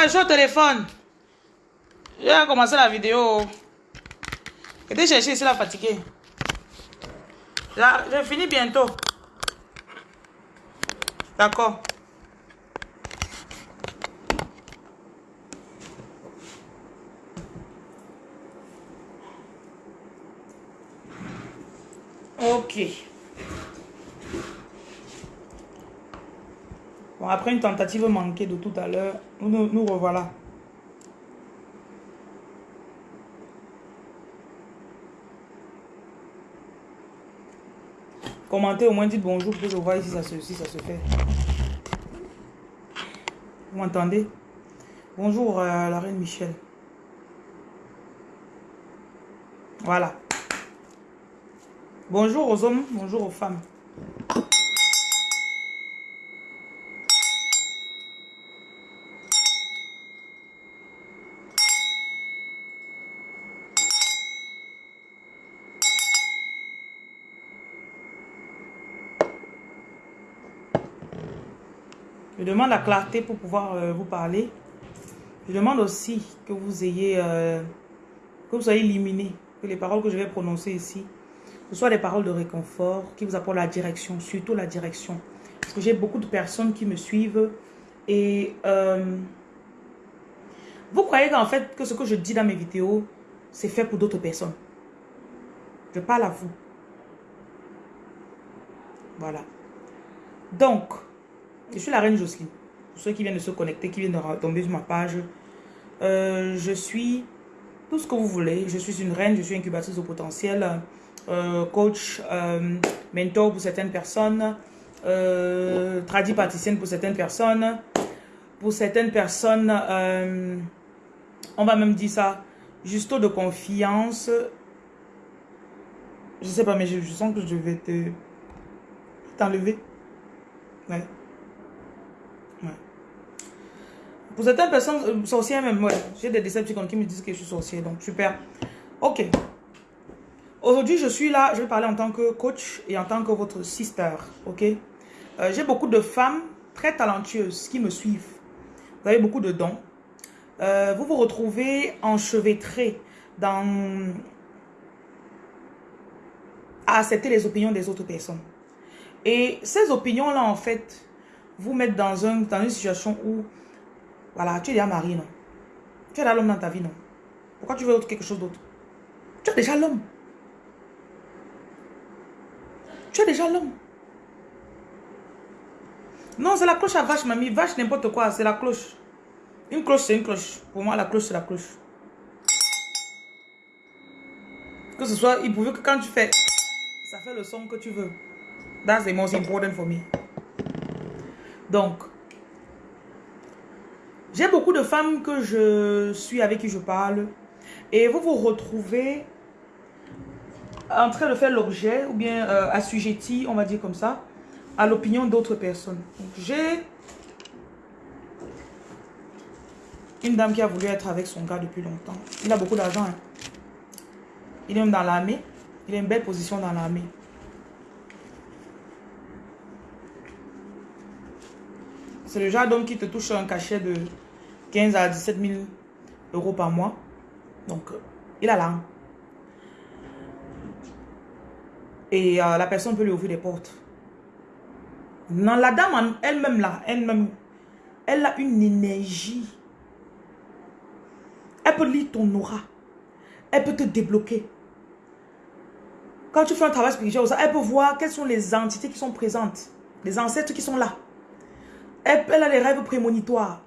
Ouais, je téléphone. J'ai commencé la vidéo. J'étais chercher ici la fatiguée. Là, je finis bientôt. D'accord. Ok. Après une tentative manquée de tout à l'heure, nous, nous revoilà. Commentez au moins, dites bonjour pour que je vois si ça se, si ça se fait. Vous m'entendez? Bonjour euh, la reine Michel. Voilà. Bonjour aux hommes, bonjour aux femmes. Je demande la clarté pour pouvoir euh, vous parler. Je demande aussi que vous ayez, euh, que vous soyez éliminé, que les paroles que je vais prononcer ici, ce soient des paroles de réconfort, qui vous apportent la direction, surtout la direction. Parce que j'ai beaucoup de personnes qui me suivent et euh, vous croyez qu'en fait, que ce que je dis dans mes vidéos, c'est fait pour d'autres personnes? Je parle à vous. Voilà. Donc, je suis la reine Jocelyne. Pour ceux qui viennent de se connecter, qui viennent de tomber sur ma page. Euh, je suis tout ce que vous voulez. Je suis une reine, je suis incubatrice au potentiel, euh, coach, euh, mentor pour certaines personnes, euh, pour certaines personnes. Pour certaines personnes, on va même dire ça, justo de confiance. Je sais pas, mais je, je sens que je vais te t'enlever. Ouais. Pour certaines personnes, euh, sorcières même, ouais. J'ai des déceptions qui me disent que je suis sorcière, donc super. Ok. Aujourd'hui, je suis là, je vais parler en tant que coach et en tant que votre sister, ok? Euh, J'ai beaucoup de femmes très talentueuses qui me suivent. Vous avez beaucoup de dons. Euh, vous vous retrouvez enchevêtrés dans... à accepter les opinions des autres personnes. Et ces opinions-là, en fait, vous mettent dans, un, dans une situation où voilà, tu es déjà marié, non? Tu as l'homme dans ta vie, non? Pourquoi tu veux autre, quelque chose d'autre? Tu as déjà l'homme. Tu as déjà l'homme. Non, c'est la cloche à vache, mamie. Vache, n'importe quoi, c'est la cloche. Une cloche, c'est une cloche. Pour moi, la cloche, c'est la cloche. Que ce soit, il pouvait que quand tu fais, ça fait le son que tu veux. That's the most important for me. Donc, j'ai beaucoup de femmes que je suis avec qui je parle. Et vous vous retrouvez en train de faire l'objet ou bien euh, assujetti, on va dire comme ça, à l'opinion d'autres personnes. J'ai une dame qui a voulu être avec son gars depuis longtemps. Il a beaucoup d'argent. Hein. Il est même dans l'armée. Il a une belle position dans l'armée. C'est le genre d'homme qui te touche un cachet de 15 à 17 000 euros par mois. Donc, euh, il a là. Et euh, la personne peut lui ouvrir des portes. Non, la dame elle-même là, elle-même, elle a une énergie. Elle peut lire ton aura. Elle peut te débloquer. Quand tu fais un travail spirituel, elle peut voir quelles sont les entités qui sont présentes. Les ancêtres qui sont là. Elle, a les rêves prémonitoires.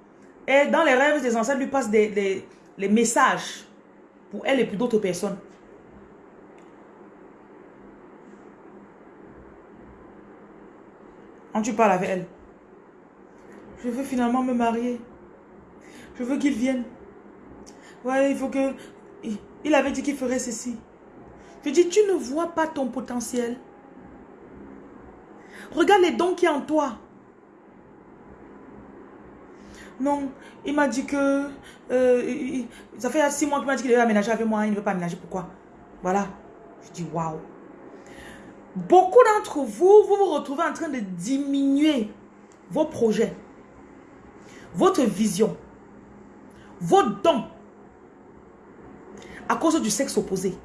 Et dans les rêves, des ancêtres lui passent des, les messages pour elle et pour d'autres personnes. Quand tu parles avec elle, je veux finalement me marier. Je veux qu'il vienne. Ouais, il faut que... Il avait dit qu'il ferait ceci. Je dis, tu ne vois pas ton potentiel. Regarde les dons qui y en toi. Non, il m'a dit que... Euh, ça fait six mois qu'il m'a dit qu'il devait aménager avec moi. Il ne veut pas aménager. Pourquoi? Voilà. Je dis, waouh. Beaucoup d'entre vous, vous vous retrouvez en train de diminuer vos projets, votre vision. vos dons à cause du sexe opposé.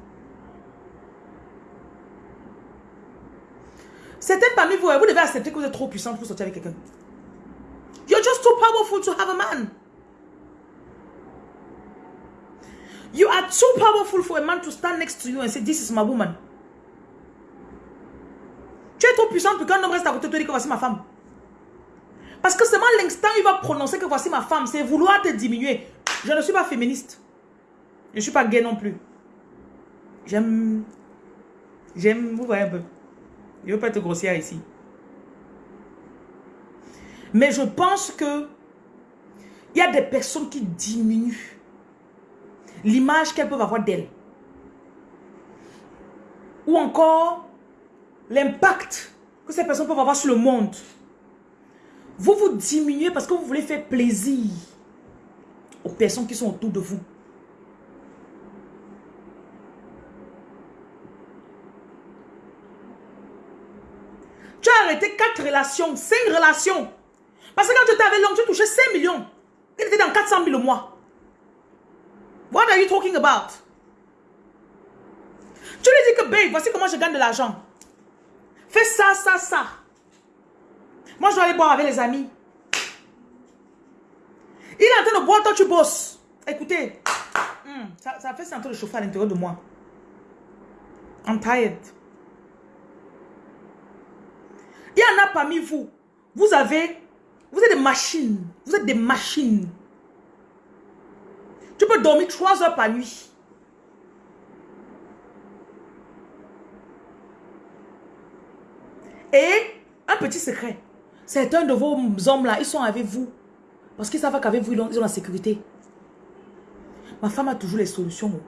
Certains parmi vous, vous devez accepter que vous êtes trop puissant pour sortir avec quelqu'un. You're just too powerful to have a man. You are too powerful for a man to stand next to you and say, this is my woman. Tu es trop puissant pour qu'un homme reste à côté de toi et que voici ma femme. Parce que seulement l'instant il va prononcer que voici ma femme, c'est vouloir te diminuer. Je ne suis pas féministe. Je ne suis pas gay non plus. J'aime... J'aime... Vous voyez un peu. Je ne veux pas être grossière ici. Mais je pense que il y a des personnes qui diminuent l'image qu'elles peuvent avoir d'elles. Ou encore l'impact que ces personnes peuvent avoir sur le monde. Vous vous diminuez parce que vous voulez faire plaisir aux personnes qui sont autour de vous. Tu as arrêté quatre relations, cinq relations. Parce que quand tu étais avec l'homme, tu touchais 5 millions. Il était dans 400 000 au mois. What are you talking about? Tu lui dis que, babe, voici comment je gagne de l'argent. Fais ça, ça, ça. Moi, je dois aller boire avec les amis. Il est en train de boire, toi, tu bosses. Écoutez, hmm, ça, ça fait sentir le chauffer à l'intérieur de moi. I'm tired. Il y en a parmi vous. Vous avez... Vous êtes des machines. Vous êtes des machines. Tu peux dormir trois heures par nuit. Et un petit secret. Certains de vos hommes-là, ils sont avec vous. Parce qu'ils savent qu'avec vous, ils ont, la sécurité. Ma femme a toujours les solutions.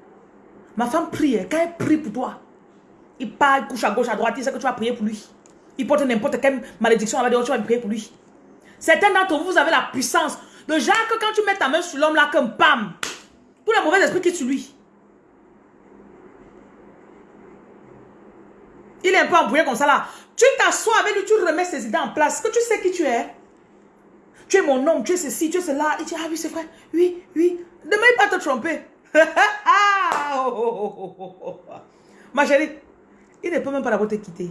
Ma femme prie. Hein. Quand elle prie pour toi, il parle, couche à gauche, à droite, il sait que tu vas prier pour lui. Il porte n'importe quelle malédiction, elle va dire, tu vas prier pour lui. Certains d'entre vous, vous avez la puissance. De genre que quand tu mets ta main sur l'homme là, comme pam, tous les mauvais esprits qui sur lui. Il est un peu embrouillé comme ça là. Tu t'assois avec lui, tu remets ses idées en place. que tu sais qui tu es Tu es mon homme, tu es ceci, tu es cela. Il dit, ah oui, c'est vrai. Oui, oui. Ne m'aille pas te tromper. Ah, oh, oh, oh, Ma chérie, il ne peut même pas d'abord te quitter.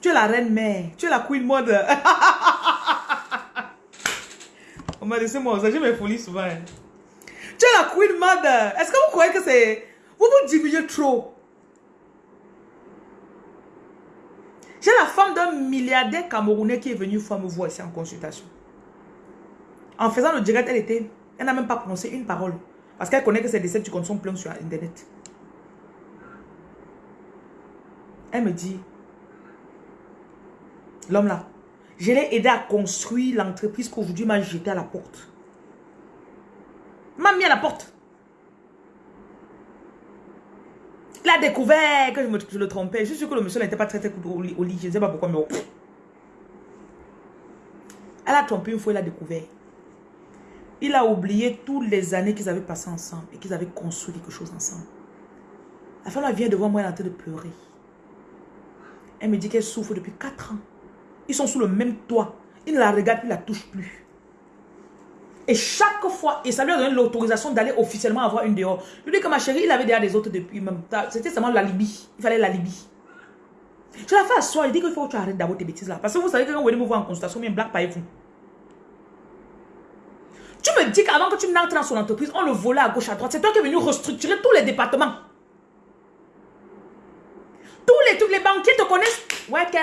Tu es la reine mère. Tu es la queen mother. On m'a laissé moi, j'ai mes folies souvent. Hein. Tu es la queen mother. Est-ce que vous croyez que c'est... Vous vous diminuez trop? J'ai la femme d'un milliardaire camerounais qui est venue fois me voir ici en consultation. En faisant le direct, elle était... Elle n'a même pas prononcé une parole. Parce qu'elle connaît que ses décès du compte sont pleins sur Internet. Elle me dit, l'homme là, je l'ai aidé à construire l'entreprise qu'aujourd'hui m'a jeté à la porte. M'a mis à la porte. Il a découvert que je, le trompais. Je suis sûr que le monsieur n'était pas très très au, au lit. Je ne sais pas pourquoi, mais... Elle a trompé une fois, il a découvert. Il a oublié toutes les années qu'ils avaient passées ensemble et qu'ils avaient construit quelque chose ensemble. La femme vient devant moi, elle est en train de pleurer. Elle me dit qu'elle souffre depuis 4 ans. Ils sont sous le même toit. Il ne la regarde il ne la touche plus. Et chaque fois, et ça lui a donné l'autorisation d'aller officiellement avoir une dehors. Je lui dis que ma chérie, il avait déjà des autres depuis même. C'était seulement la Libye. Il fallait la Libye. Je la fais asseoir, il dit qu'il faut que tu arrêtes d'avoir tes bêtises là. Parce que vous savez que quand vous venez me voir en consultation, bien blague pas vous. Tu me dis qu'avant que tu n'entres dans son entreprise, on le volait à gauche, à droite. C'est toi qui es venu restructurer tous les départements. Tous les trucs, les banquiers te connaissent. Ouais, ok.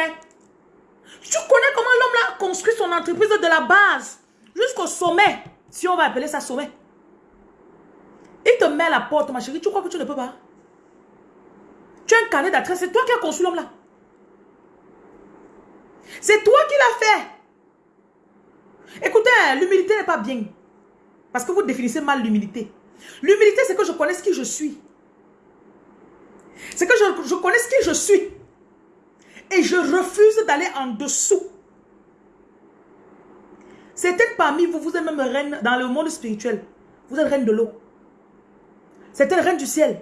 Tu connais comment l'homme a construit son entreprise de la base jusqu'au sommet. Si on va appeler ça sommet. Il te met à la porte, ma chérie. Tu crois que tu ne peux pas? Tu as un carnet d'adresse. C'est toi qui as construit l'homme là. C'est toi qui l'as fait. Écoutez, l'humilité n'est pas bien. Parce que vous définissez mal l'humilité. L'humilité, c'est que je connaisse qui je suis. C'est que je, je connaisse qui je suis. Et je refuse d'aller en dessous. Certaines parmi vous, vous êtes même reine dans le monde spirituel. Vous êtes reine de l'eau. C'était reine du ciel.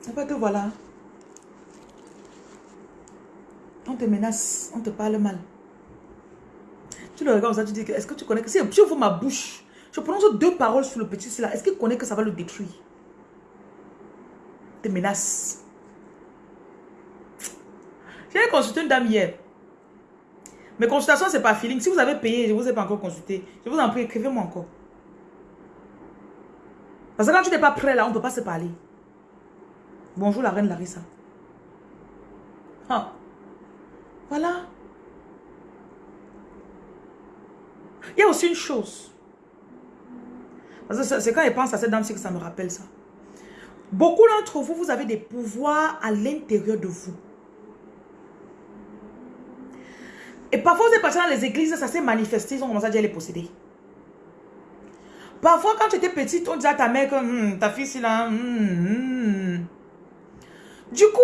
C'est pas que voilà. On te menace, on te parle mal. Tu le regardes ça, tu dis, est-ce que tu connais que si je ouvre ma bouche, je prononce deux paroles sur le petit là, est-ce qu'il connaît que ça va le détruire? Des menaces. J'ai consulté une dame hier. Mes consultations, c'est pas feeling. Si vous avez payé, je ne vous ai pas encore consulté. Je vous en prie, écrivez-moi encore. Parce que quand tu n'es pas prêt là, on ne peut pas se parler. Bonjour la reine Larissa. Ah. Voilà. Il y a aussi une chose. Parce que c'est quand je pense à cette dame que ça me rappelle ça. Beaucoup d'entre vous, vous avez des pouvoirs à l'intérieur de vous. Et parfois, vous êtes passé dans les églises, ça s'est manifesté, ils ont commencé à dire les posséder. Parfois, quand tu étais petite, on disait à ta mère que hmm, ta fille, c'est là. Hmm, hmm. Du coup,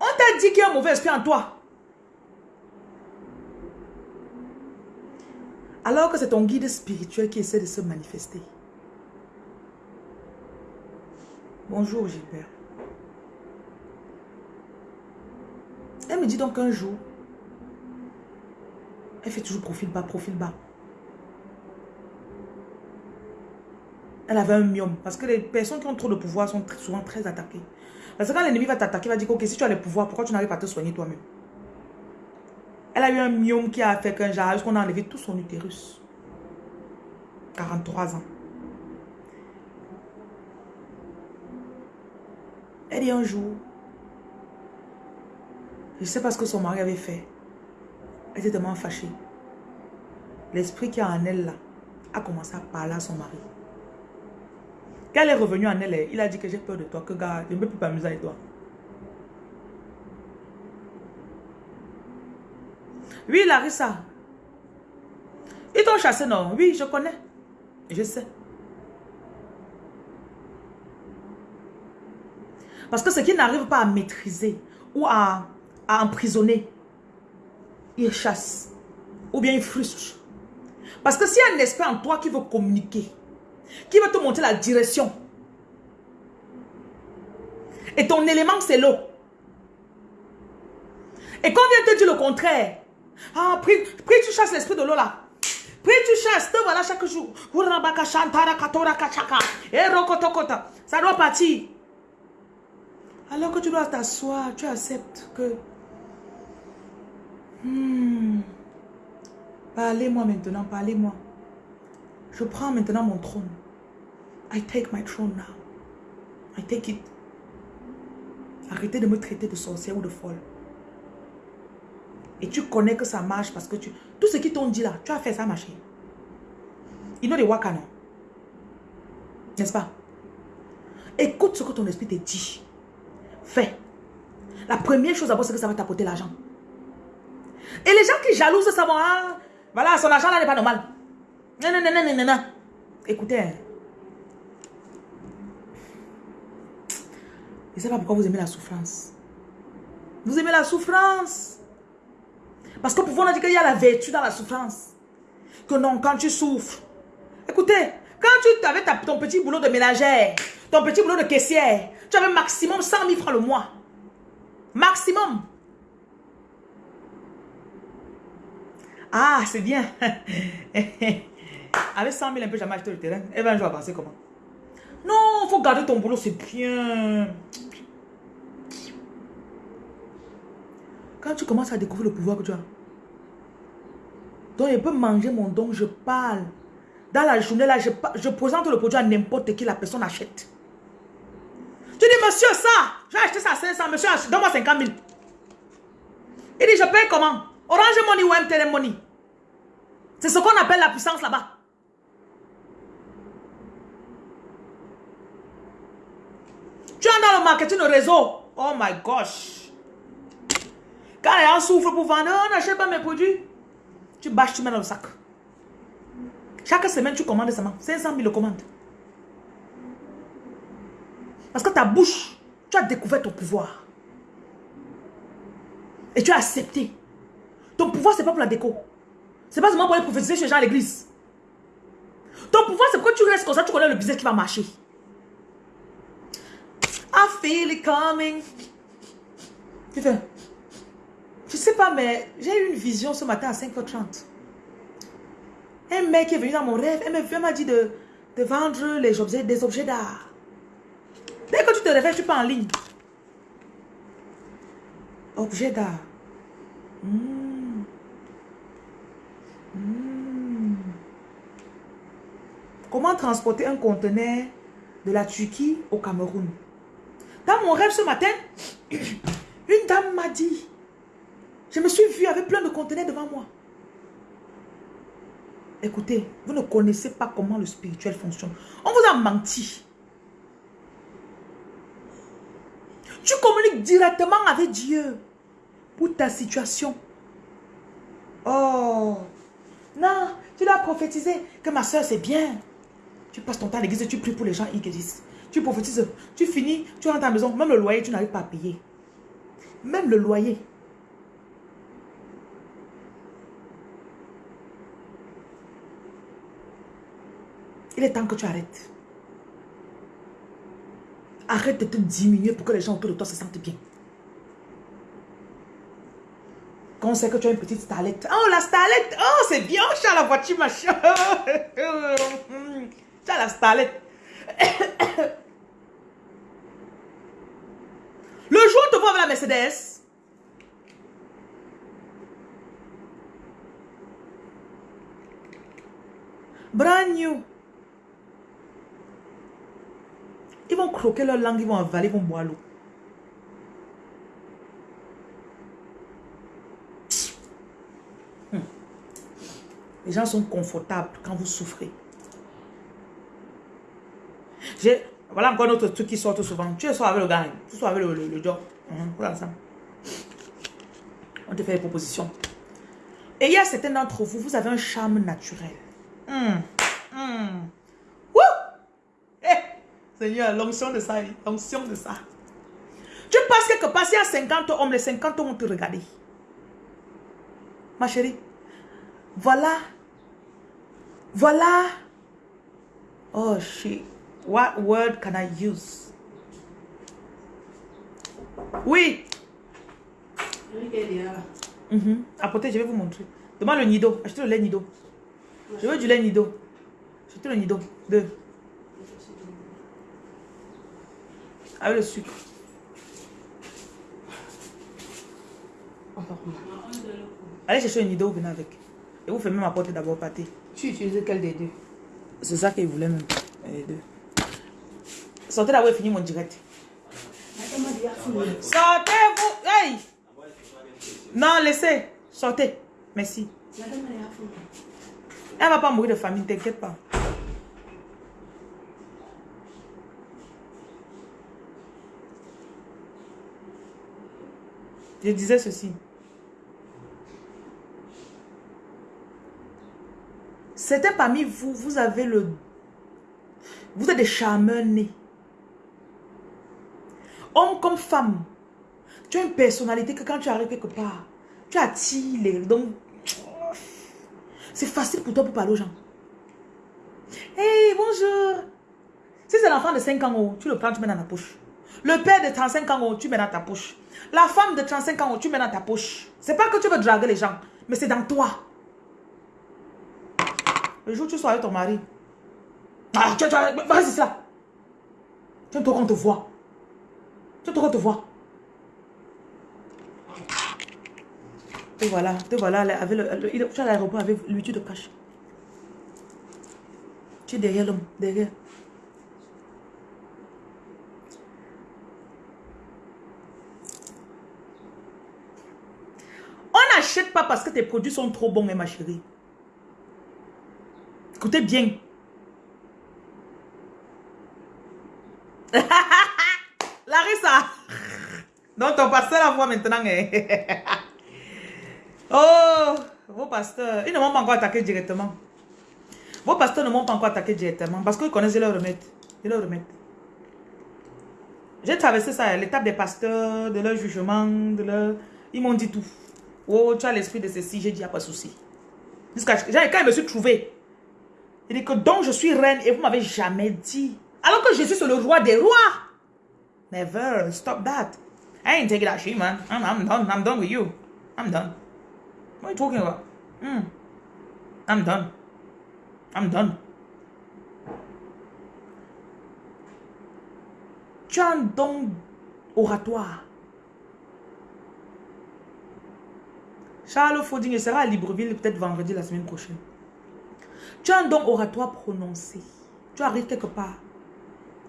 on t'a dit qu'il y a un mauvais esprit en toi. Alors que c'est ton guide spirituel qui essaie de se manifester. Bonjour Gilbert. Elle me dit donc un jour, elle fait toujours profil bas, profil bas. Elle avait un myome. Parce que les personnes qui ont trop de pouvoir sont souvent très attaquées. Parce que quand l'ennemi va t'attaquer, il va dire, ok, si tu as le pouvoir, pourquoi tu n'arrives pas à te soigner toi-même? Elle a eu un myome qui a fait qu'un genre, qu'on a enlevé tout son utérus. 43 ans. Elle dit un jour, je sais pas ce que son mari avait fait. Elle était tellement fâchée. L'esprit qui est en elle là a commencé à parler à son mari. Quand elle est revenue en elle, il a dit que j'ai peur de toi, que gars, je ne peux plus m'amuser avec toi. Oui, Larissa. Ils t'ont chassé, non? Oui, je connais. Je sais. Parce que ce qui n'arrive pas à maîtriser ou à, à emprisonner, il chasse. Ou bien il frustre. Parce que s'il y a un esprit en toi qui veut communiquer, qui veut te montrer la direction, et ton élément c'est l'eau. Et quand on vient te dire le contraire, ah, prie, prie tu chasses l'esprit de l'eau là. Prie tu chasses, te voilà chaque jour. Ça doit partir. Alors que tu dois t'asseoir, tu acceptes que Hmm. Parlez-moi maintenant, parlez-moi. Je prends maintenant mon trône. I take my throne now. I take it. Arrêtez de me traiter de sorcière ou de folle. Et tu connais que ça marche parce que tu... Tout ce qu'ils t'ont dit là, tu as fait ça marcher. Ils n'ont des wakana. N'est-ce pas? Écoute ce que ton esprit te dit. Fais. La première chose d'abord, c'est que ça va t'apporter l'argent. Et les gens qui jalousent ça vont, ah, voilà, son argent là n'est pas normal. Non, non, non, non, non, non. Écoutez. Hein. Je ne sais pas pourquoi vous aimez la souffrance. Vous aimez la souffrance. Parce que pour vous, on a dit qu'il y a la vertu dans la souffrance. Que non, quand tu souffres. Écoutez, quand tu avais ton petit boulot de ménagère, ton petit boulot de caissière, tu avais maximum 100 000 francs le mois. Maximum. Ah, c'est bien. Avec 100 000, un peu jamais acheté le terrain. Elle va un jour avancer comment? Non, faut garder ton boulot, c'est bien. Quand tu commences à découvrir le pouvoir que tu as. Donc, je peux manger mon don, je parle. Dans la journée, là, je, je présente le produit à n'importe qui, la personne achète. Tu dis, monsieur, ça, j'ai acheté ça à 500, monsieur, donne-moi 50 000. Il dit, je paye comment? Orange Money ou MTN Money? C'est ce qu'on appelle la puissance là-bas. Tu es dans le marketing de réseau. Oh my gosh. Quand les gens pour vendre, on n'achète pas mes produits. Tu bâches, tu mets dans le sac. Chaque semaine, tu commandes seulement 500 000 commandes. Parce que ta bouche, tu as découvert ton pouvoir. Et tu as accepté. Ton pouvoir, ce n'est pas pour la déco. C'est pas seulement pour aller prophétiser chez gens à l'église. Ton pouvoir, c'est que tu restes comme ça, tu connais le business qui va marcher. I feel it coming. Tu fais. Je sais pas, mais j'ai eu une vision ce matin à 5h30. Un mec est venu dans mon rêve, elle m'a dit de, de vendre les objets, des objets d'art. Dès que tu te réveilles, tu pas en ligne. Objet d'art. Hmm. Hmm. Comment transporter un conteneur de la Turquie au Cameroun? Dans mon rêve ce matin, une dame m'a dit, je me suis vue avec plein de conteneurs devant moi. Écoutez, vous ne connaissez pas comment le spirituel fonctionne. On vous a menti. Tu communiques directement avec Dieu pour ta situation. Oh, non, tu dois prophétiser que ma soeur c'est bien. Tu passes ton temps à l'église tu pries pour les gens qui disent. Tu prophétises, tu finis, tu rentres à la maison, même le loyer, tu n'arrives pas à payer. Même le loyer. Il est temps que tu arrêtes. Arrête de te diminuer pour que les gens autour de toi se sentent bien. On sait que tu as une petite starlette. Oh, la starlette. Oh, c'est bien. Tu la voiture, machin. tu la starlette. Le jour où tu vois avec la Mercedes. Brand new. Ils vont croquer leur langue, ils vont avaler, ils vont boire l'eau. Les gens sont confortables quand vous souffrez. Voilà encore un autre truc qui sort souvent. Tu es avec le gars, tu sois avec le, le, job. ça. On te fait des propositions. Et il y a certains d'entre vous, vous avez un charme naturel. Hum. Hum. Seigneur, l'onction de ça, l'onction de ça. Tu penses quelque part, s'il y a 50 hommes, les 50 hommes vont te regarder. Ma chérie, voilà, voilà. Oh shit, what word can I use? Oui. Mm -hmm. Je vais vous montrer. Demande le nido. Achetez le lait nido. Je veux du lait nido. Achetez le nido. Deux. Avec le sucre. Allez chercher idée, vous venez avec. Et vous fermez ma porte d'abord, pâté. Tu utilises quel des deux? C'est ça qu'il voulait même. Les deux. Sortez là où est fini mon direct. Sortez-vous. Hey! Non, laissez. Sortez. Merci. Elle va pas mourir de famine, t'inquiète pas. Je disais ceci. Certains parmi vous, vous avez le... Vous êtes des charmeurs nés. Homme comme femme. Tu as une personnalité que quand tu arrives quelque part, tu attires les... Donc, c'est facile pour toi pour parler aux gens. Hey, bonjour. Si c'est l'enfant de 5 ans, oh, tu le prends, tu mets dans la poche. Le père de 35 ans, oh, tu mets dans ta poche. La femme de 35 ans, tu mets dans ta poche. C'est pas que tu veux draguer les gens, mais c'est dans toi. Le jour où tu sois avec ton mari. Ah, tu, vas-y, c'est ça. Tu aimes qu'on te voit. Tu aimes qu'on te voit. Et voilà, te voilà, avec le, tu es à l'aéroport avec lui, tu te caches. Tu es derrière l'homme, derrière. n'achète pas parce que tes produits sont trop bons, ma chérie. Écoutez bien. Larissa. Donc ton pasteur la voit maintenant. Hein. oh, vos pasteurs, ils ne m'ont pas encore attaqué directement. Vos pasteurs ne m'ont pas encore attaqué directement parce qu'ils connaissent leur remède. Ils leur. J'ai traversé ça, l'étape des pasteurs, de leur jugement, de leur... Ils m'ont dit tout. Oh, tu as l'esprit de ceci, j'ai dit, il n'y a pas de souci. Quand je me suis trouvé, il dit que donc je suis reine et vous m'avez jamais dit. Alors que Jésus c'est le roi des rois. Never, stop that. I ain't taking that shit, man. I'm, I'm done. I'm done with you. I'm done. What are you talking about? Mm. I'm done. I'm done. Tu as un don oratoire. Charles Fauding sera à Libreville peut-être vendredi la semaine prochaine. Tu as un don oratoire prononcé. Tu arrives quelque part.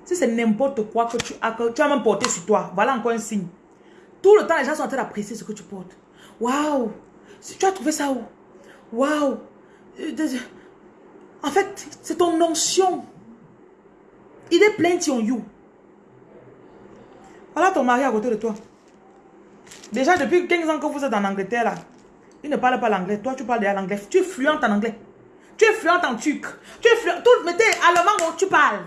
Si c'est n'importe quoi que tu as, tu as même porté sur toi, voilà encore un signe. Tout le temps, les gens sont en train d'apprécier ce que tu portes. Waouh! Tu as trouvé ça où? Waouh! En fait, c'est ton onction. Il est plein on you. Voilà ton mari à côté de toi. Déjà, depuis 15 ans que vous êtes en Angleterre, là, il ne parle pas l'anglais. Toi, tu parles l'anglais. Tu es fluente en anglais. Tu es fluente en turc. Tu es fluente. Tout, mettez allemand, tu parles.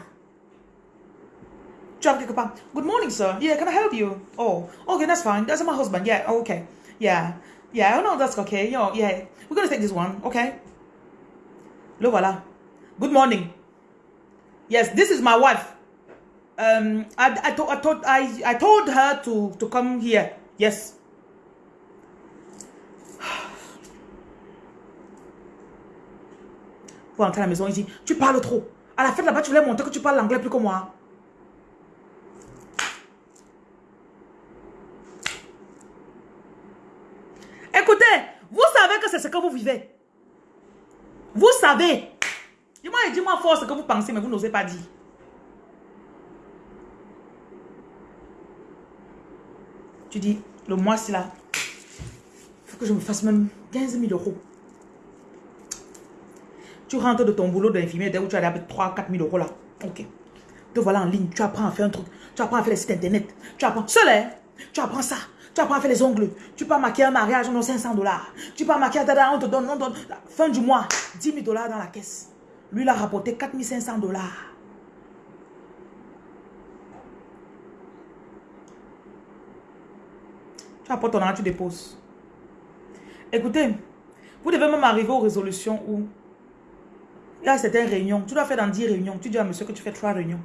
Tu as quelque part. Good morning, sir. Yeah, can I help you? Oh, okay, that's fine. That's my husband. Yeah, oh, okay. Yeah. Yeah, oh no, that's okay. Yo, yeah. We're to take this one. Okay. Le voilà. Good morning. Yes, this is my wife. Um, I, I, to, I, told, I, I told her to, to come here. Yes. Pour à la maison ici, tu parles trop. À la fête là-bas, tu voulais montrer que tu parles l'anglais plus que moi. Écoutez, vous savez que c'est ce que vous vivez. Vous savez. Dis-moi dis-moi fort ce que vous pensez, mais vous n'osez pas dire. Tu dis, le mois c'est là. Il faut que je me fasse même 15 000 euros. Tu rentres de ton boulot d'infirmière, dès où tu as 3 4 000 euros là. Ok. Te voilà en ligne, tu apprends à faire un truc. Tu apprends à faire les sites internet. Tu apprends. Seul, hein? Tu apprends ça. Tu apprends à faire les ongles. Tu peux maquiller un mariage, on a 500 dollars. Tu peux maquiller, on te donne, on donne, fin du mois, 10 000 dollars dans la caisse. Lui, il a rapporté 4 500 dollars. Tu apportes ton argent, tu déposes. Écoutez, vous devez même arriver aux résolutions où il y a certaines réunions. Tu dois faire dans 10 réunions. Tu dis à monsieur que tu fais 3 réunions.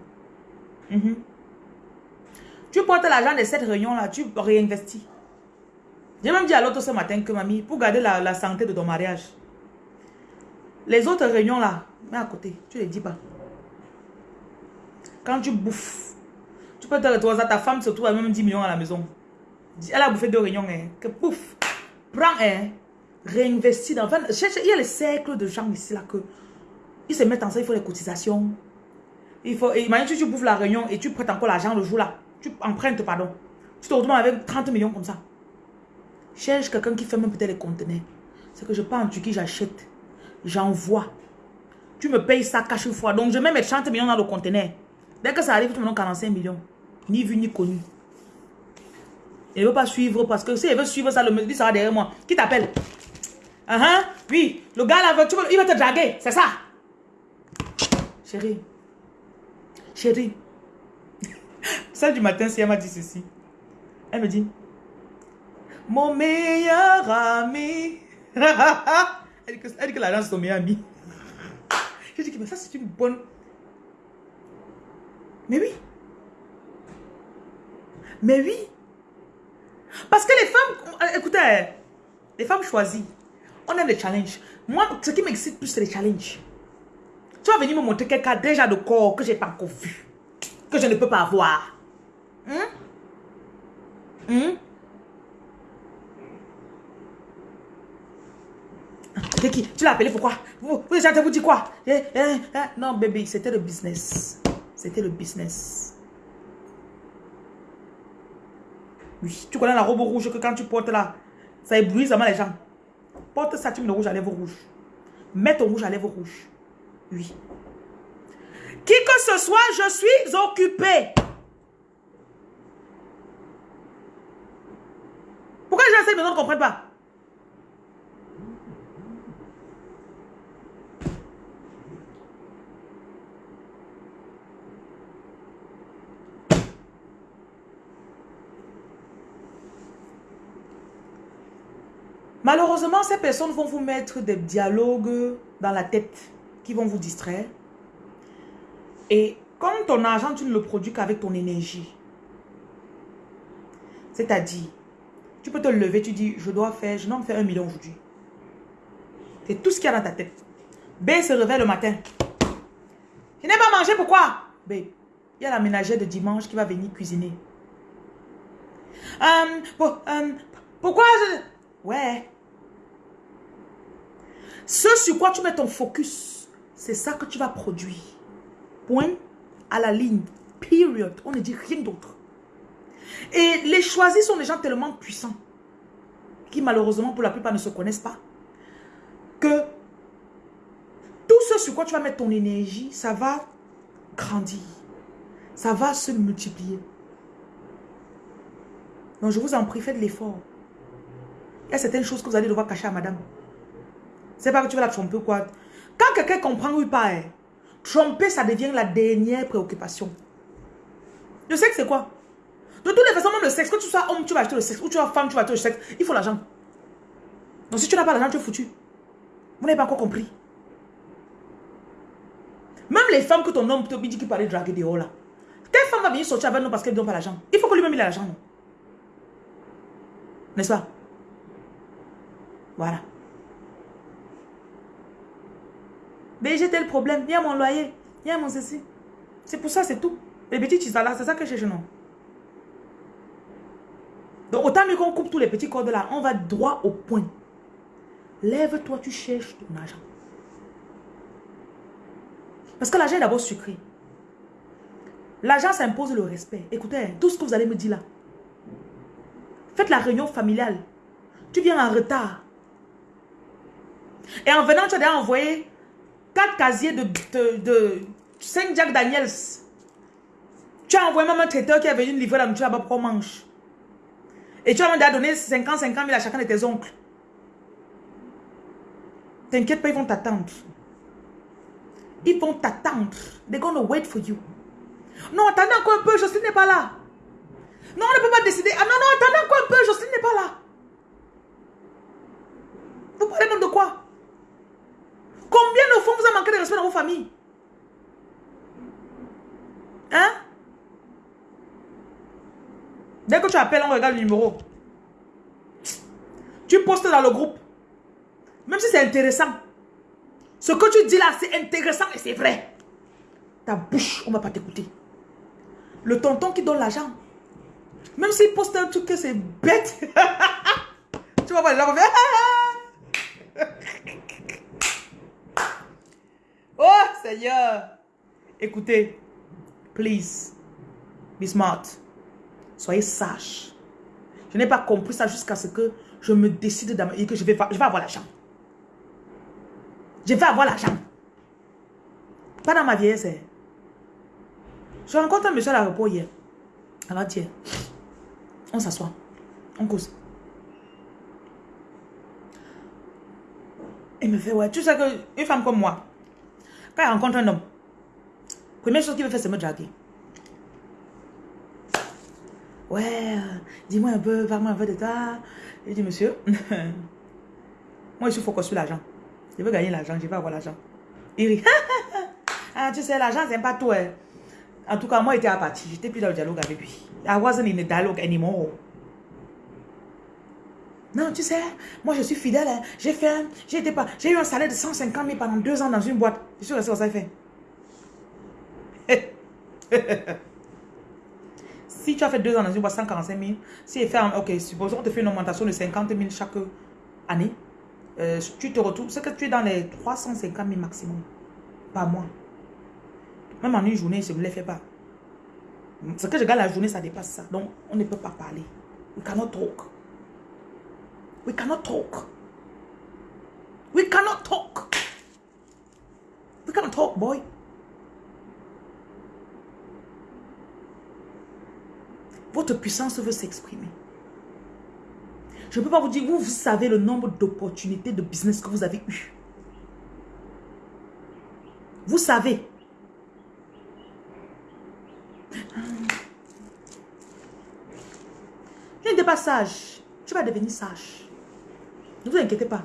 Mhm. Tu portes l'argent de cette réunion-là, tu réinvestis. J'ai même dit à l'autre ce matin que mamie, pour garder la, santé de ton mariage, les autres réunions-là, mets à côté, tu ne les dis pas. Quand tu bouffes, tu peux te retrouver ta femme se trouve à même 10 millions à la maison. Elle a bouffé deux réunions, hein, que pouf, prends, hein, réinvestis dans... il y a les cercles de gens ici là que ils se mettent ensemble, il faut les cotisations. Il faut, imagine si tu bouffes la réunion et tu prêtes encore l'argent le jour là tu empruntes, pardon. Tu te retrouves avec 30 millions comme ça. Cherche quelqu'un qui fait même peut-être les conteneurs. C'est que je pars en Turquie, j'achète. J'envoie. Tu me payes ça cache une fois. Donc, je mets mes 30 millions dans le conteneur. Dès que ça arrive, tu me donnes 45 millions. Ni vu, ni connu. Il ne veut pas suivre parce que si il veut suivre ça, le dit ça va derrière moi. Qui t'appelle? Uh -huh. Oui, le gars là, tu il va te draguer. C'est ça. Chérie. Chérie. Celle du matin, si elle m'a dit ceci. Elle me dit, mon meilleur ami. elle dit que, elle dit que l'argent c'est ton meilleur ami. Je dis que ça c'est une bonne... Mais oui. Mais oui. Parce que les femmes, euh, écoutez, les femmes choisies, on aime les challenges. Moi, ce qui m'excite plus, c'est les challenges. Tu vas venir me montrer quelqu'un déjà de corps que je n'ai pas encore vu. Que je ne peux pas avoir. Hein? Hein? Qui? Tu l'as appelé pourquoi Vous, vous avez vous dit quoi? Eh, eh, eh. Non, bébé, c'était le business. C'était le business. Oui, tu connais la robe rouge que quand tu portes là, ça éblouit vraiment les gens. Porte ça, tu mets le rouge à lèvres rouges. Mets ton rouge à lèvres rouges. Oui. Qui que ce soit, je suis occupé. Pourquoi les gens ne comprennent pas? Malheureusement, ces personnes vont vous mettre des dialogues dans la tête qui vont vous distraire. Et comme ton argent, tu ne le produis qu'avec ton énergie. C'est-à-dire, tu peux te lever, tu dis, je dois faire, je dois me faire un million aujourd'hui. C'est tout ce qu'il y a dans ta tête. B se réveille le matin. Je n'ai pas mangé, pourquoi? B, il y a la ménagère de dimanche qui va venir cuisiner. Euh, euh, pourquoi je... Ouais. Ce sur quoi tu mets ton focus, c'est ça que tu vas produire. Point à la ligne. Period. On ne dit rien d'autre. Et les choisis sont des gens tellement puissants qui malheureusement pour la plupart ne se connaissent pas. Que tout ce sur quoi tu vas mettre ton énergie, ça va grandir. Ça va se multiplier. Donc je vous en prie, faites l'effort. Il y a certaines choses que vous allez devoir cacher à madame. C'est pas que tu vas la tromper ou quoi. Quand quelqu'un comprend ou pas, hein, tromper, ça devient la dernière préoccupation. Sais que c'est quoi? De toutes les façons, même le sexe, que tu sois homme, tu vas acheter le sexe, ou tu sois femme, tu vas acheter le sexe, il faut l'argent. Donc si tu n'as pas l'argent, tu es foutu. Vous n'avez pas encore compris. Même les femmes que ton homme te dit qu'il parlait draguer dehors là. Quelle femme va venir sortir avec nous parce qu'elle ne donne pas l'argent Il faut que lui-même ait l'argent. N'est-ce pas? Voilà. Mais j'ai tel problème. Il y a mon loyer. Il y a mon ceci. C'est pour ça, c'est tout. Les petits là, c'est ça que je cherche, non? Donc, autant mieux qu'on coupe tous les petits cordes là, on va droit au point. Lève-toi, tu cherches ton argent. Parce que l'argent est d'abord sucré. L'argent s'impose le respect. Écoutez, hein, tout ce que vous allez me dire là. Faites la réunion familiale. Tu viens en retard. Et en venant, tu as déjà envoyé 4 casiers de, de, de 5 Jack Daniels. Tu as envoyé même un traiteur qui est venu livrer la nourriture pour qu'on mange. Et tu as déjà donné 50, 50 000 à chacun de tes oncles. T'inquiète pas, ils vont t'attendre. Ils vont t'attendre. They're gonna wait for you. Non, attendez encore un peu, Jocelyne n'est pas là. Non, on ne peut pas décider. Ah non, non, attendez encore un peu, Jocelyne n'est pas là. Vous parlez même de quoi Combien de fois vous avez manqué de dans vos familles Hein? Dès que tu appelles, on regarde le numéro. Tu postes dans le groupe. Même si c'est intéressant. Ce que tu dis là, c'est intéressant et c'est vrai. Ta bouche, on ne va pas t'écouter. Le tonton qui donne l'argent. Même s'il poste un truc que c'est bête. tu vas voir gens Oh Seigneur. Écoutez. Please. Be smart. Soyez sage. Je n'ai pas compris ça jusqu'à ce que je me décide et que je vais, je vais avoir l'argent. Je vais avoir l'argent. Pas dans ma vieillesse. Hein. Je rencontre un monsieur à l'aéroport hier. Avant-hier. On s'assoit. On cause. Il me fait, ouais, tu sais qu'une femme comme moi, quand elle rencontre un homme, première chose qu'il veut faire, c'est me draguer. Ouais, dis-moi un peu, parle-moi un peu de toi. Je dis, monsieur, moi je suis focus sur l'argent. Je veux gagner l'argent, je veux avoir l'argent. Il rit. ah, tu sais, l'argent, c'est pas tout. Hein. En tout cas, moi, j'étais à partir. J'étais plus dans le dialogue avec lui. I wasn't in the dialogue anymore. Non, tu sais, moi, je suis fidèle. Hein. J'ai fait, j'ai pas, j'ai eu un salaire de 150 000 pendant deux ans dans une boîte. Je suis resté ça, fait. si tu as fait deux ans dans une boîte, 145 000, si elle fait, ok, supposons te fait une augmentation de 50 000 chaque année, euh, tu te retrouves, c'est que tu es dans les 350 000 maximum par mois. Même en une journée, je ne les fais pas. Ce que je gagne la journée, ça dépasse ça. Donc, on ne peut pas parler. We cannot talk. We cannot talk. We cannot talk. We cannot talk, boy. Votre puissance veut s'exprimer. Je ne peux pas vous dire, vous, vous savez le nombre d'opportunités de business que vous avez eu. Vous savez. Je n'étais pas sage. Tu vas devenir sage. Ne vous inquiétez pas.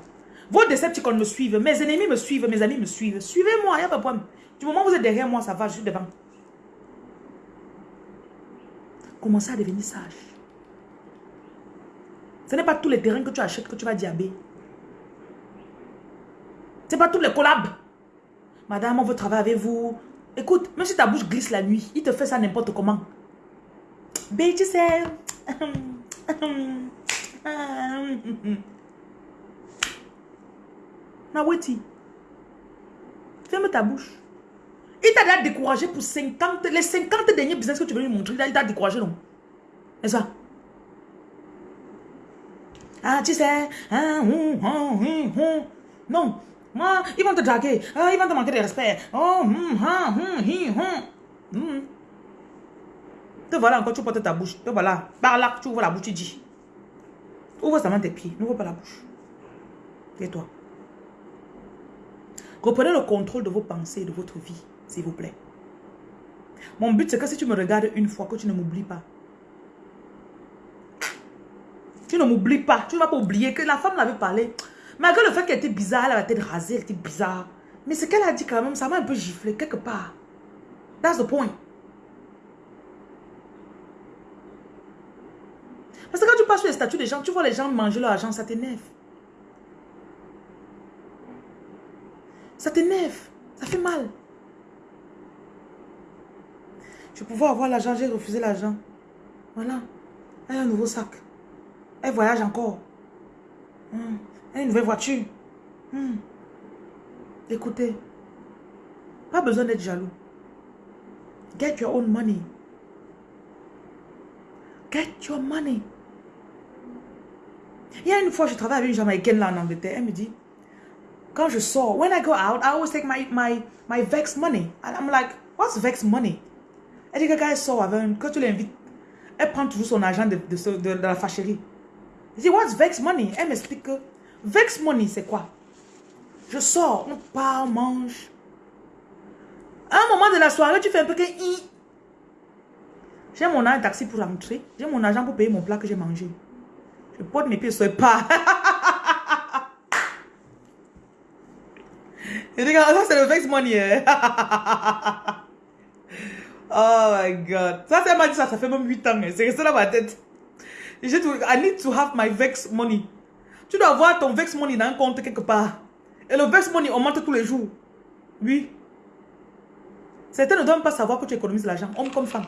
Vos décepticons me suivent. Mes ennemis me suivent. Mes amis me suivent. Suivez-moi. Il n'y a pas de problème. Du moment où vous êtes derrière moi, ça va. Je suis devant. Commencez à devenir sage. Ce n'est pas tous les terrains que tu achètes que tu vas diaber. Ce n'est pas tous les collabs Madame, on veut travailler avec vous. Écoute, même si ta bouche glisse la nuit, il te fait ça n'importe comment. Mais tu sais... Naweti, ferme ta bouche. Il t'a découragé pour 50, les 50 derniers business que tu veux lui montrer, il t'a découragé, non? C'est ça? Ah, tu sais, hein, hum, hum, non, moi, ils vont te draguer, ah, ils vont te manquer de respect. Oh, hum, hi, hum. Te voilà encore, tu portes ta bouche. Te voilà, par là, tu ouvres la bouche, tu dis. Ouvre seulement tes pieds, n'ouvre pas la bouche. Et toi. Reprenez le contrôle de vos pensées et de votre vie, s'il vous plaît. Mon but, c'est que si tu me regardes une fois, que tu ne m'oublies pas. Tu ne m'oublies pas. Tu ne vas pas oublier que la femme l'avait parlé. Malgré le fait qu'elle était bizarre, elle avait la tête rasée, elle était bizarre. Mais ce qu'elle a dit quand même, ça m'a un peu giflé quelque part. That's the point. Parce que quand tu passes sur les statuts des gens, tu vois les gens manger leur argent, ça t'énerve. Ça t'énerve. Ça fait mal. Je pouvais avoir l'argent, j'ai refusé l'argent. Voilà. Elle a un nouveau sac. Elle voyage encore. Hmm. Elle a une nouvelle voiture. Hmm. Écoutez. Pas besoin d'être jaloux. Get your own money. Get your money. Il y a une fois, je travaille avec une Jamaïcaine là en Angleterre. Elle me dit, quand je sors, when I go out, I always take my, my, my Vex money. And I'm like, what's Vex money? Elle dit que quand elle sort avec un, quand tu l'invites, elle prend toujours son argent de, de, de, la fâcherie. Je dis, what's Vex money? Elle m'explique que Vex money, c'est quoi? Je sors, on part, on mange. À un moment de la soirée, tu fais un peu que... J'ai mon argent taxi pour rentrer. J'ai mon argent pour payer mon plat que j'ai mangé. Je porte mes pieds sur le pas. Regarde, ça c'est le vex money. Hein. oh my god. Ça, c'est m'a dit ça, ça fait même 8 ans. Hein. C'est resté dans ma tête. I need to have my vex money. Tu dois avoir ton vex money dans un compte quelque part. Et le vex money augmente tous les jours. Oui. Certains ne doivent pas savoir que tu économises l'argent, homme comme femme.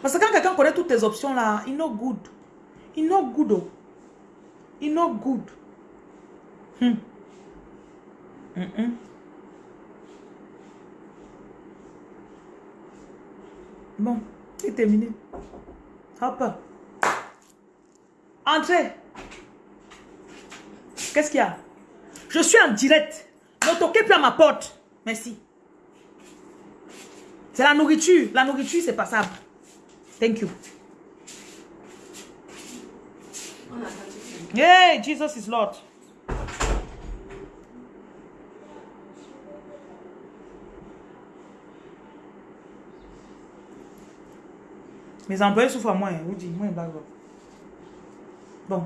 Parce que quand quelqu'un connaît toutes tes options là, il not good. Il not good. Oh. Il not good. Hmm. Bon, c'est terminé. Hop. Entrez. Qu'est-ce qu'il y a? Je suis en direct. Ne toquez plus à ma porte. Merci. C'est la nourriture. La nourriture, c'est passable. Thank you. Hey, Jesus is Lord. Mes employés souffrent à moi, hein, vous dites, moi, Bon,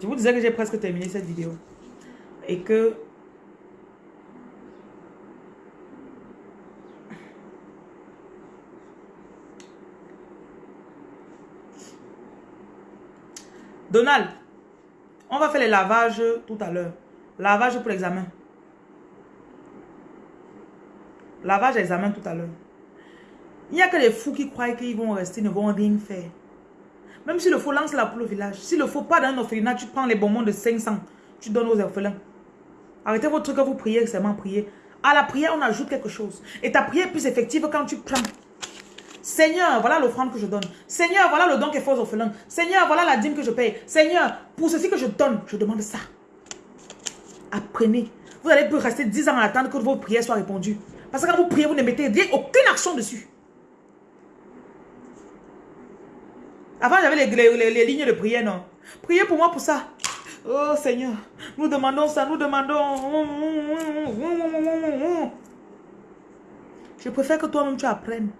je vous disais que j'ai presque terminé cette vidéo. Et que Donald, on va faire les lavages tout à l'heure. Lavage pour l'examen. Lavage examen tout à l'heure. Il n'y a que les fous qui croient qu'ils vont rester, ne vont rien faire. Même si le faux lance la poule au village. Si le faux pas dans un orphelinat, tu prends les bonbons de 500, tu donnes aux orphelins. Arrêtez votre truc à vous prier, seulement prier. À la prière, on ajoute quelque chose. Et ta prière est plus effective quand tu prends. Seigneur, voilà l'offrande que je donne. Seigneur, voilà le don qui est fait aux orphelins. Seigneur, voilà la dîme que je paye. Seigneur, pour ceci que je donne, je demande ça. Apprenez. Vous allez plus rester 10 ans à attendre que vos prières soient répondues. Parce que quand vous priez, vous ne mettez aucune action dessus. Avant, j'avais les, lignes de prière, non? Priez pour moi pour ça. Oh Seigneur, nous demandons ça, nous demandons. Je préfère que toi-même tu apprennes.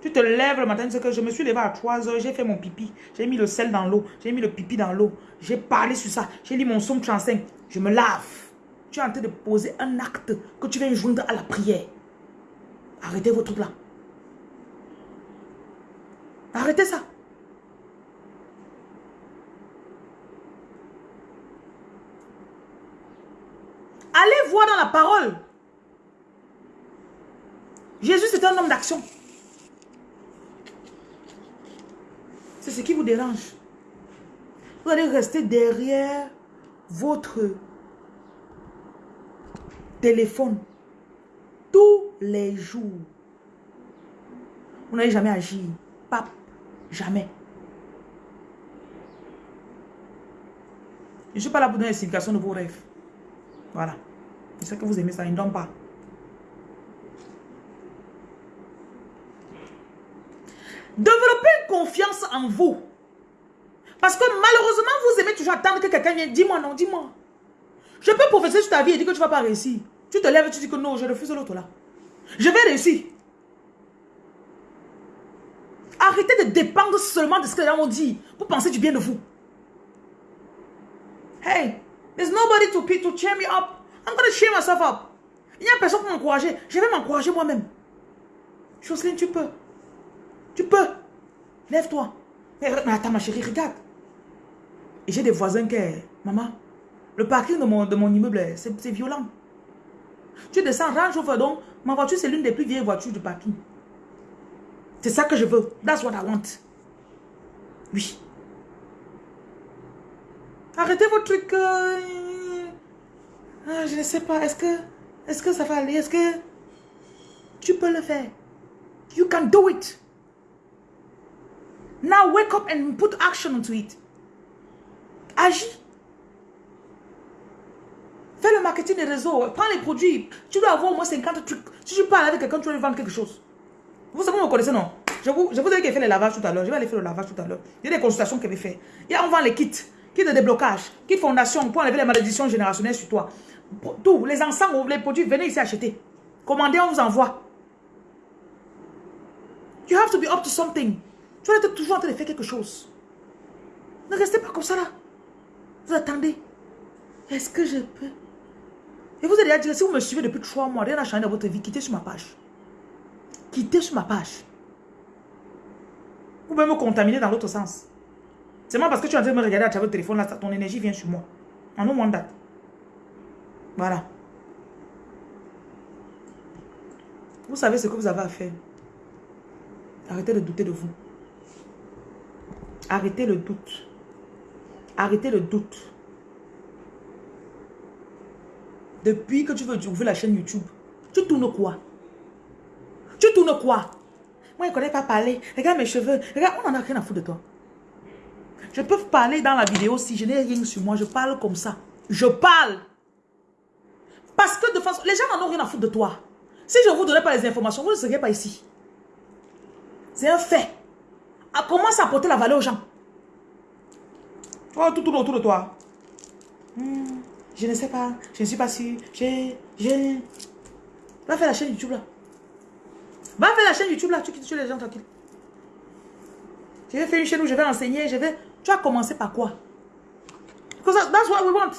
Tu te lèves le matin, tu que je me suis levé à 3 heures, j'ai fait mon pipi, j'ai mis le sel dans l'eau, j'ai mis le pipi dans l'eau, j'ai parlé sur ça, j'ai lu mon somme 35, je me lave. Tu es en train de poser un acte que tu viens joindre à la prière. Arrêtez vos trucs là. Arrêtez ça. Allez voir dans la parole. Jésus, c'est un homme d'action. C'est ce qui vous dérange. Vous allez rester derrière votre téléphone tous les jours. Vous n'allez jamais agir. Pape, jamais. Je ne suis pas là pour donner l'explication de vos rêves. Voilà. Je sais que vous aimez ça, ne donne pas. Développez confiance en vous. Parce que malheureusement, vous aimez toujours attendre que quelqu'un vienne. Dis-moi non, dis-moi. Je peux professer sur ta vie et dire que tu ne vas pas réussir. Tu te lèves et tu dis que non, je refuse l'autre là. Je vais réussir. Arrêtez de dépendre seulement de ce que les gens ont dit pour penser du bien de vous. Hey, there's nobody to, to cheer me up. I'm going to cheer myself up. Il n'y a personne pour m'encourager. Je vais m'encourager moi-même. Jocelyne, tu peux. Tu peux. Lève-toi. Mais, attends, ma chérie, regarde. J'ai des voisins qui... Maman, le parking de mon, de mon immeuble, c'est violent. Tu descends, range au donc Ma voiture, c'est l'une des plus vieilles voitures du parking. C'est ça que je veux. That's what I want. Oui. Arrêtez vos trucs. Euh, ah, je ne sais pas. Est-ce que, est que ça va aller? Est-ce que tu peux le faire? You can do it. Now wake up and put action into it. Agis. Fais le marketing des réseaux. Prends les produits. Tu dois avoir au moins 50 trucs. Si tu parles avec quelqu'un, tu vas lui vendre quelque chose. Vous savez, vous me connaissez, non? Je vous, je vous ai dit fait les lavages tout à l'heure. Je vais aller faire le lavage tout à l'heure. Il y a des consultations qu'elle faire. Il y a, on vend les kits. Kits de déblocage. Kits fondation pour enlever les malédictions générationnelles sur toi. Tout. Les ensembles, les produits, venez ici acheter. Commandez, on vous envoie. You have to be up to something. Tu dois être toujours en train de faire quelque chose. Ne restez pas comme ça là. Vous attendez. Est-ce que je peux? Et vous allez dire, si vous me suivez depuis trois mois, rien n'a changé dans votre vie, quittez sur ma page. Quittez sur ma page. Vous pouvez me contaminer dans l'autre sens. C'est moi parce que tu es en train de me regarder à travers le téléphone, là, ton énergie vient sur moi. En no moins date. Voilà. Vous savez ce que vous avez à faire. Arrêtez de douter de vous. Arrêtez le doute. Arrêtez le doute. Depuis que tu veux ouvrir la chaîne YouTube, tu tournes quoi? Tu tournes quoi? Moi, je ne connais pas parler. Regarde mes cheveux. Regarde, on n'en a rien à foutre de toi. Je peux parler dans la vidéo si je n'ai rien sur moi. Je parle comme ça. Je parle. Parce que de façon, les gens n'en ont rien à foutre de toi. Si je ne vous donnais pas les informations, vous ne seriez pas ici. C'est un fait. À commence à apporter la valeur aux gens? Oh, tout tourne autour de toi. Hmm. Je ne sais pas. Je ne suis pas sûre. J'ai... J'ai... Va faire la chaîne YouTube là. Va faire la chaîne YouTube là. Tu quittes les gens tranquilles. Je vais faire une chaîne où je vais enseigner. Je vais... Tu vas commencer par quoi? Because that's what we want.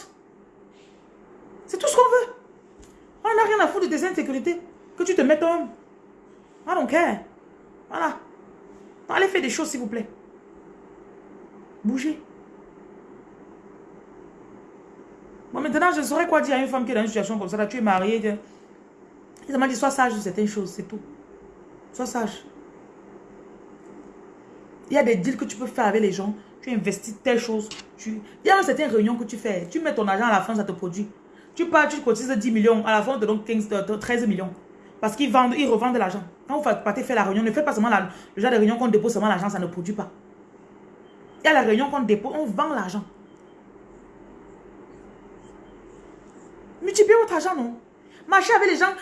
C'est tout ce qu'on veut. On n'a rien à foutre de tes insécurités. Que tu te mettes homme. I don't care. Voilà. Allez faire des choses s'il vous plaît. Bougez. Bon, maintenant, je saurais quoi dire à une femme qui est dans une situation comme ça. tu es mariée. Tu... Il m'a dit, sois sage sur certaines choses, c'est tout. Sois sage. Il y a des deals que tu peux faire avec les gens. Tu investis telle chose. Tu... Il y a certaines réunions que tu fais. Tu mets ton argent à la fin, ça te produit. Tu pars, tu cotises 10 millions. À la fin, on te donne 15, 13 millions. Parce qu'ils vendent, ils revendent de l'argent. Quand vous partez faire la réunion, ne faites pas seulement le genre de réunion qu'on dépose seulement l'argent, ça ne produit pas. Il y a la réunion qu'on dépose, on vend l'argent. Multipliez votre argent, non? Marchez avec les gens.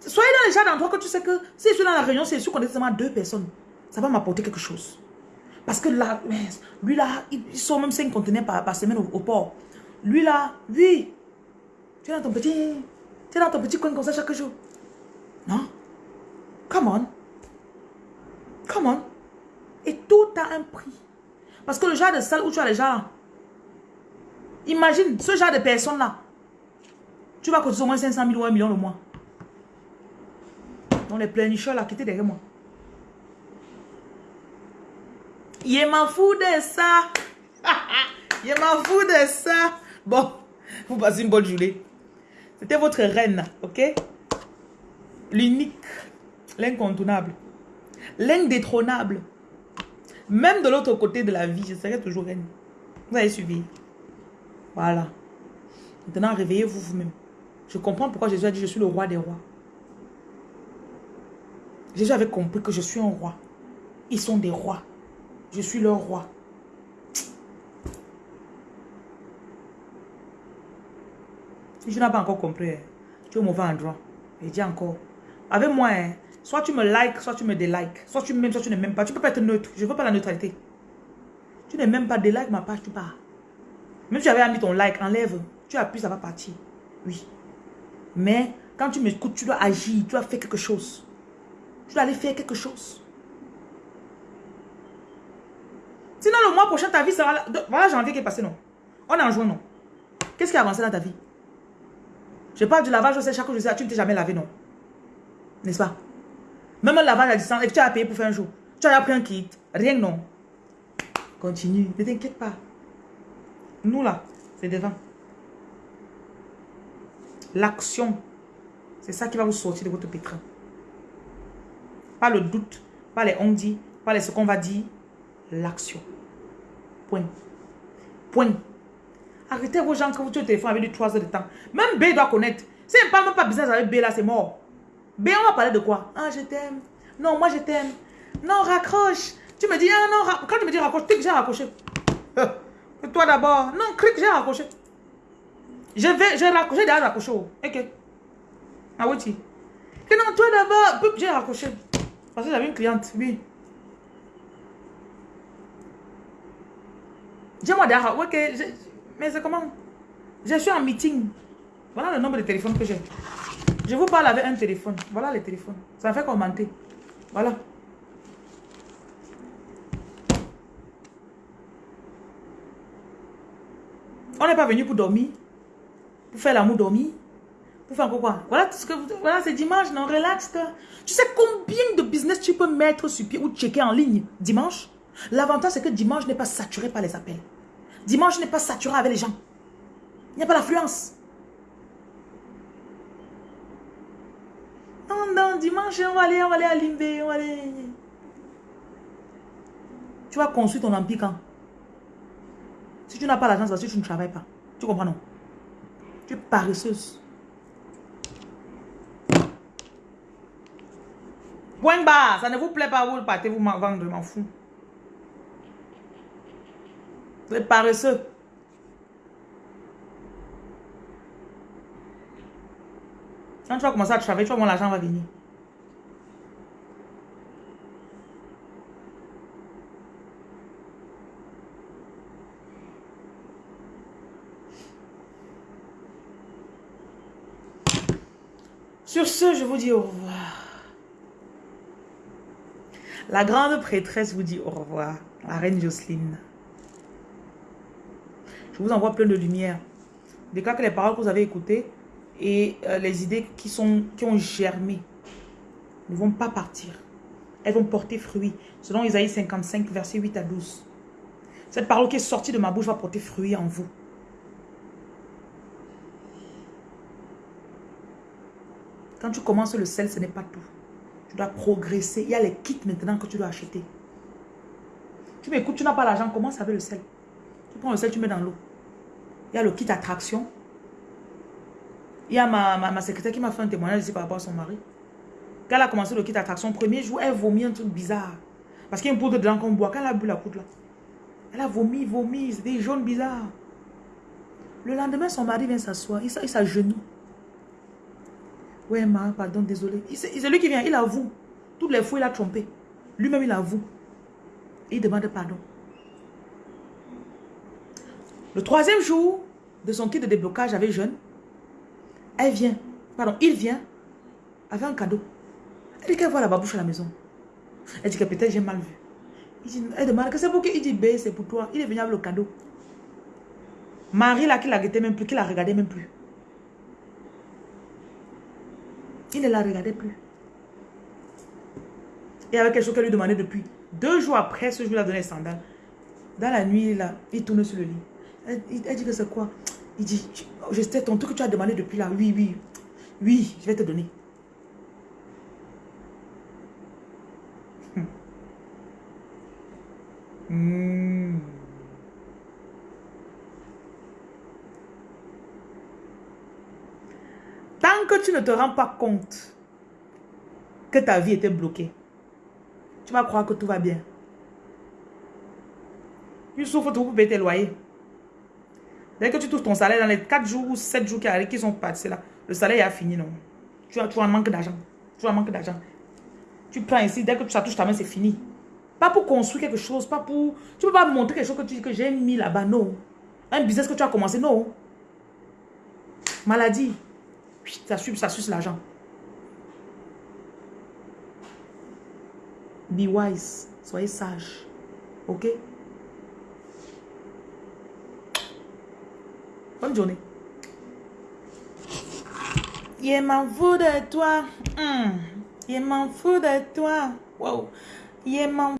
Soyez dans les gens d'endroit que tu sais que si je suis dans la réunion, c'est sûr qu'on est seulement deux personnes. Ça va m'apporter quelque chose. Parce que là, lui là, il sort même 5 conteneurs par, semaine au, port. Lui là, oui. Tu es dans ton petit, tu es dans ton petit coin comme ça chaque jour. Non? Come on. Come on. Et tout a un prix. Parce que le genre de salle où tu as les gens, imagine ce genre de personnes là, tu vas cotiser au moins 500 000 ou 1 million le mois. Donc les pleinicheurs là, qui étaient derrière moi. Je m'en fous de ça. Je m'en fous de ça. Bon, vous passez une bonne journée. C'était votre reine, ok? L'unique L'incontournable. L'indétrônable. Même de l'autre côté de la vie, je serai toujours reine. Vous avez suivi. Voilà. Maintenant, réveillez-vous vous-même. Je comprends pourquoi Jésus a dit, je suis le roi des rois. Jésus avait compris que je suis un roi. Ils sont des rois. Je suis leur roi. Si tu n'as pas encore compris, hein, tu es au mauvais endroit. Et dis encore. Avec moi, hein, soit tu me likes, soit tu me délikes. Soit tu m'aimes, soit tu ne m'aimes pas. Tu peux pas être neutre. Je ne veux pas la neutralité. Tu n'aimes même pas délikes ma page, tu pars. Même si tu avais mis ton like, enlève. Tu appuies, ça va partir. Oui. Mais quand tu m'écoutes, tu dois agir. Tu dois faire quelque chose. Tu dois aller faire quelque chose. Sinon, le mois prochain, ta vie sera... Là. Voilà janvier qui est passé, non? On est en juin, non? Qu'est-ce qui a avancé dans ta vie? Je parle du lavage, je sais chaque jour, je tu ne t'es jamais lavé, non? N'est-ce pas? Même un lavage à distance, et tu as payé pour faire un jour. Tu as pris un kit, rien, non? Continue, ne t'inquiète pas. Nous, là, c'est devant. L'action, c'est ça qui va vous sortir de votre pétrin. Pas le doute, pas les on dit, pas les ce qu'on va dire. L'action. Point. Point. Arrêtez vos gens que vous tuez au téléphone avec du 3 heures de temps. Même B doit connaître. Si elle ne parle même pas business avec B là, c'est mort. B, on va parler de quoi? Ah, je t'aime. Non, moi je t'aime. Non, raccroche. Tu me dis, ah non, quand tu me dis raccroche, clique, j'ai raccroché. toi d'abord. Non, clique, j'ai raccroché. Je vais, j'ai raccroché, j'ai raccroché. Ok. Ah oui, tu. non, toi d'abord, j'ai raccroché. Parce que j'avais une cliente, oui. Dis-moi derrière, ok, mais c'est comment? Je suis en meeting. Voilà le nombre de téléphones que j'ai. Je vous parle avec un téléphone. Voilà les téléphones. Ça fait commenter. Voilà. On n'est pas venu pour dormir. Pour faire l'amour dormir. Pour faire quoi Voilà, ce que voilà c'est dimanche, non, relax. Tu sais combien de business tu peux mettre sur pied ou checker en ligne dimanche? L'avantage, c'est que dimanche n'est pas saturé par les appels. Dimanche n'est pas saturé avec les gens. Il n'y a pas l'affluence. Non, non, dimanche, on va aller, on va aller à Limbé, on va aller... Tu vas construire ton empire quand? Si tu n'as pas l'argent, c'est parce que tu ne travailles pas. Tu comprends, non? Tu es paresseuse. Point bas, ça ne vous plaît pas, vous partez vous vendre, m'en fous. Vous êtes paresseux. Quand tu vas commencer à travailler, tu vas voir l'argent va venir. Sur ce, je vous dis au revoir. La grande prêtresse vous dit au revoir. La reine Jocelyne. Je vous envoie plein de lumière. Déclare que les paroles que vous avez écoutées et euh, les idées qui, sont, qui ont germé ne vont pas partir. Elles vont porter fruit. Selon Isaïe 55, verset 8 à 12. Cette parole qui est sortie de ma bouche va porter fruit en vous. Quand tu commences le sel, ce n'est pas tout. Tu dois progresser. Il y a les kits maintenant que tu dois acheter. Tu m'écoutes, tu n'as pas l'argent, commence avec le sel? Tu prends le sel, tu mets dans l'eau. Il y a le kit attraction. Il y a ma, ma, secrétaire qui m'a fait un témoignage ici par rapport à son mari. Quand elle a commencé le kit attraction, premier jour, elle vomit un truc bizarre. Parce qu'il y a une poudre dedans qu'on boit. Quand elle a bu la poudre là, elle a vomi, vomi, c'était des jaunes bizarres. Le lendemain, son mari vient s'asseoir, il s'agenouille. Ouais, ma, pardon, désolé. C'est lui qui vient, il avoue. Toutes les fois, il a trompé. Lui-même, il avoue. Il demande pardon. Le troisième jour de son kit de déblocage avec jeune, elle vient, pardon, il vient avec un cadeau. Elle dit qu'elle voit la babouche à la maison. Elle dit que peut-être j'ai mal vu. elle demande que c'est pour qui? Il dit, B, c'est pour toi. Il est venu avec le cadeau. Marie, là, qui l'a regardé même plus, qui l'a regardé même plus. Il ne la regardait plus. Il y avait quelque chose qu'elle lui demandait depuis. Deux jours après, ce jour-là, donné sandales. Dans la nuit, là, il tourne sur le lit. Elle, dit que c'est quoi? Il dit, je sais ton truc que tu as demandé depuis là. Oui, oui. Oui, je vais te donner. Hmm. Hmm. Que tu ne te rends pas compte que ta vie était bloquée, tu vas croire que tout va bien. Tu souffres tout pour payer tes loyers. Dès que tu touches ton salaire dans les 4 jours ou 7 jours qui, arrivent, qui sont passés là, le salaire a fini, non. Tu as, tu un manque d'argent. Tu un manque d'argent. Tu prends ici, dès que ça touche ta main, c'est fini. Pas pour construire quelque chose, pas pour... Tu peux pas montrer quelque chose que tu dis que j'ai mis là-bas, non. Un business que tu as commencé, non. Maladie. Ça suce, ça suce l'argent. Be wise. Soyez sage. Ok? Bonne journée. Il m'en fout de toi. Hmm. Il m'en fout de toi. Wow. Il m'en